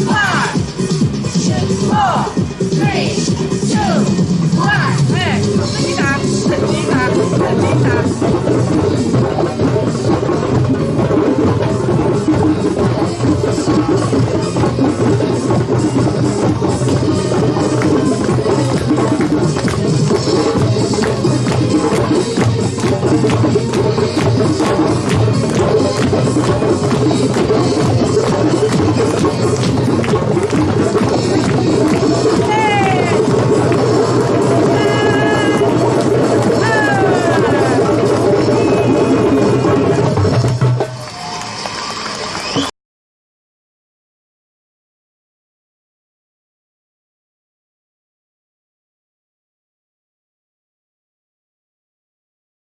One, two, four, three.